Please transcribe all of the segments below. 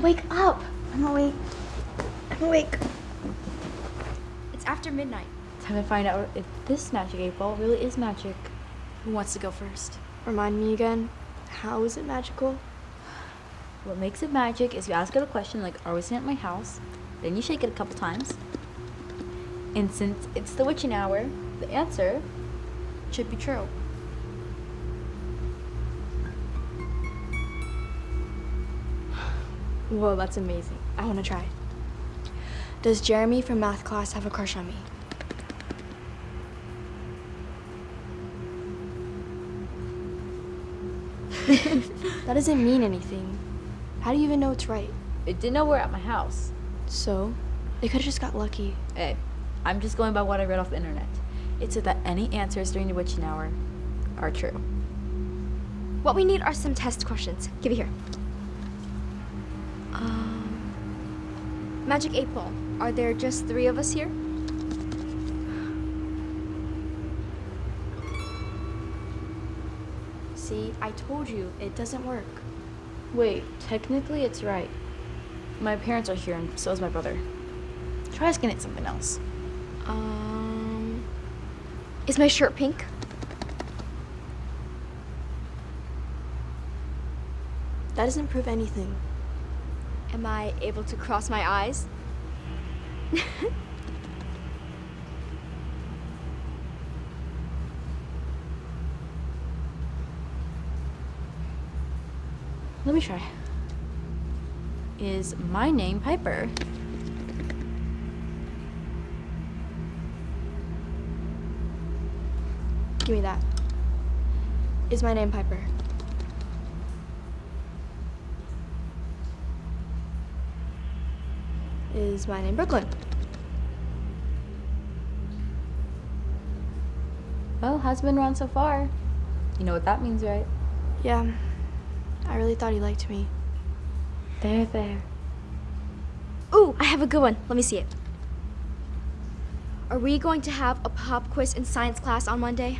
Brooklyn, wake up. I'm awake. I'm awake. It's after midnight. Time to find out if this magic eight ball really is magic. Who wants to go first? Remind me again, how is it magical? What makes it magic is you ask it a question like, are we sitting at my house? Then you shake it a couple times. And since it's the witching hour, the answer Should be true. Whoa, that's amazing. I want to try. Does Jeremy from math class have a crush on me? that doesn't mean anything. How do you even know it's right? it didn't know we're at my house. So, they could have just got lucky. Hey, I'm just going by what I read off the internet. It said that any answers during the witching hour are true. What we need are some test questions. Give it here. Magic 8 Ball. Are there just three of us here? see, I told you, it doesn't work. Wait, technically it's right. My parents are here and so is my brother. Try asking it something else. Um, Is my shirt pink? that doesn't prove anything. Am I able to cross my eyes? Let me try. Is my name Piper? Give me that. Is my name Piper? Is my name Brooklyn? Well, has been around so far. You know what that means, right? Yeah, I really thought he liked me. There, there. Ooh, I have a good one. Let me see it. Are we going to have a pop quiz in science class on Monday?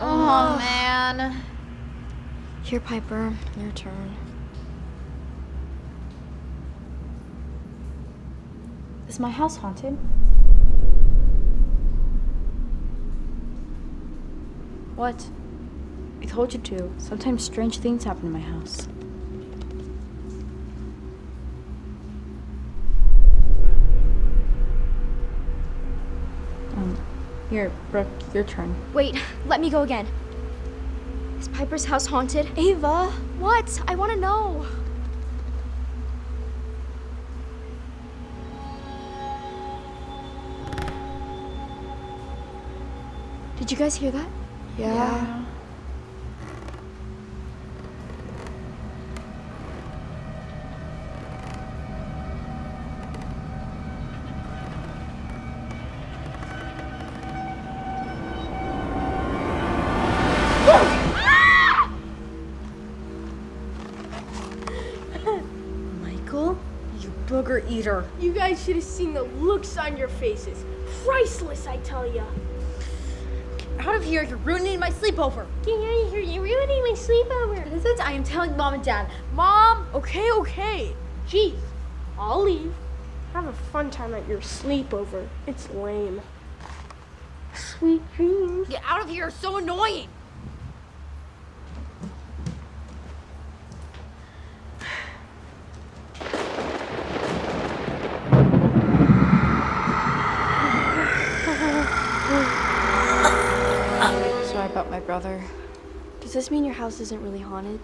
Oh, ah. man. Here, Piper, your turn. Is my house haunted? What? I told you to. Sometimes strange things happen in my house. Um, here, Brooke, your turn. Wait, let me go again. Is Piper's house haunted? Ava! What? I want to know. Did you guys hear that? Yeah. Michael, you booger eater. You guys should have seen the looks on your faces. Priceless, I tell ya. Out of here, you're ruining my sleepover. Get out of here, you're ruining my sleepover. This is, I am telling mom and dad. Mom! Okay, okay. Jeez, I'll leave. Have a fun time at your sleepover. It's lame. Sweet dreams. Get out of here, you're so annoying. Brother. Does this mean your house isn't really haunted?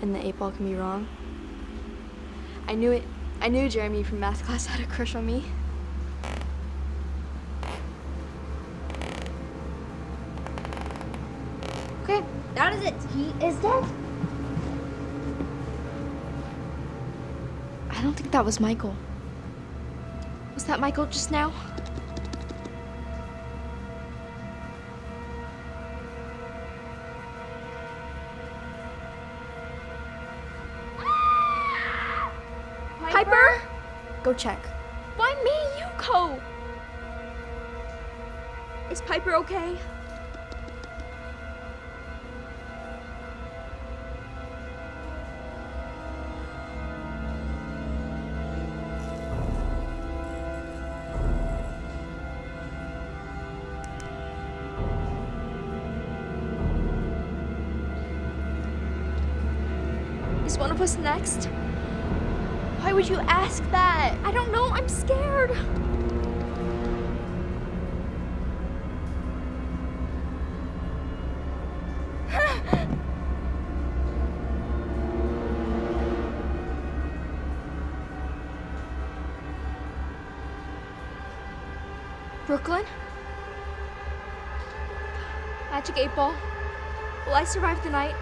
And the eight ball can be wrong? I knew it. I knew Jeremy from math class had a crush on me. Okay, that is it. He is dead. I don't think that was Michael. Was that Michael just now? Go check. Why me, Yuko? Is Piper okay? Is one of us next? Why would you ask that? I don't know. I'm scared. Brooklyn? Magic 8 Ball. Will I survive the night?